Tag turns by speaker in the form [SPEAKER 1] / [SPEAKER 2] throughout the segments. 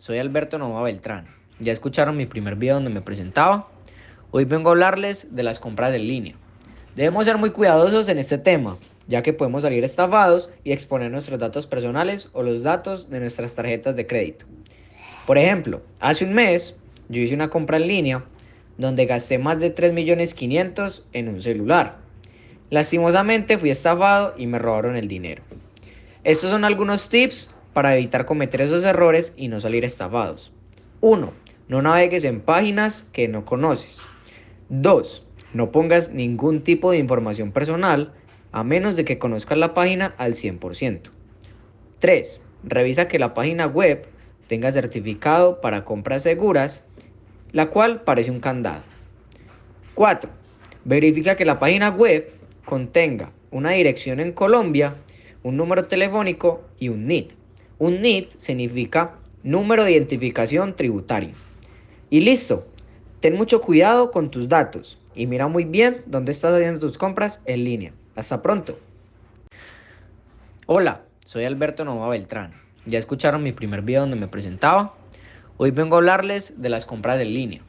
[SPEAKER 1] soy Alberto Nova Beltrán. Ya escucharon mi primer video donde me presentaba. Hoy vengo a hablarles de las compras en línea. Debemos ser muy cuidadosos en este tema, ya que podemos salir estafados y exponer nuestros datos personales o los datos de nuestras tarjetas de crédito. Por ejemplo, hace un mes yo hice una compra en línea donde gasté más de 3.500.000 en un celular. Lastimosamente fui estafado y me robaron el dinero. Estos son algunos tips para evitar cometer esos errores y no salir estafados. 1. No navegues en páginas que no conoces. 2. No pongas ningún tipo de información personal a menos de que conozcas la página al 100%. 3. Revisa que la página web tenga certificado para compras seguras, la cual parece un candado. 4. Verifica que la página web contenga una dirección en Colombia, un número telefónico y un NIT. Un NIT significa número de identificación tributario. Y listo, ten mucho cuidado con tus datos y mira muy bien dónde estás haciendo tus compras en línea. Hasta pronto. Hola, soy Alberto Nova Beltrán. Ya escucharon mi primer video donde me presentaba. Hoy vengo a hablarles de las compras en línea.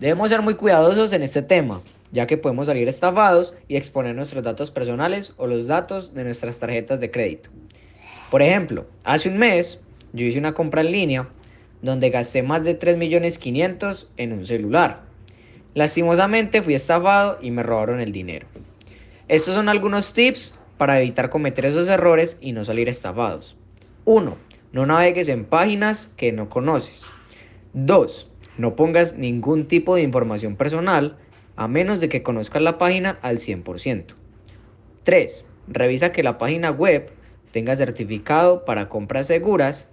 [SPEAKER 1] Debemos ser muy cuidadosos en este tema, ya que podemos salir estafados y exponer nuestros datos personales o los datos de nuestras tarjetas de crédito. Por ejemplo, hace un mes yo hice una compra en línea donde gasté más de 3.500.000 en un celular. Lastimosamente fui estafado y me robaron el dinero. Estos son algunos tips para evitar cometer esos errores y no salir estafados. 1. No navegues en páginas que no conoces. 2. No pongas ningún tipo de información personal a menos de que conozcas la página al 100%. 3. Revisa que la página web tenga certificado para compras seguras,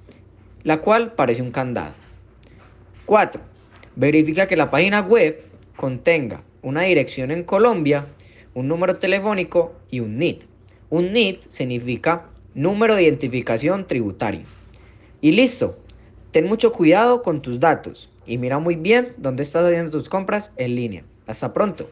[SPEAKER 1] la cual parece un candado. 4. Verifica que la página web contenga una dirección en Colombia, un número telefónico y un NIT. Un NIT significa número de identificación tributario. Y listo, ten mucho cuidado con tus datos y mira muy bien dónde estás haciendo tus compras en línea. Hasta pronto.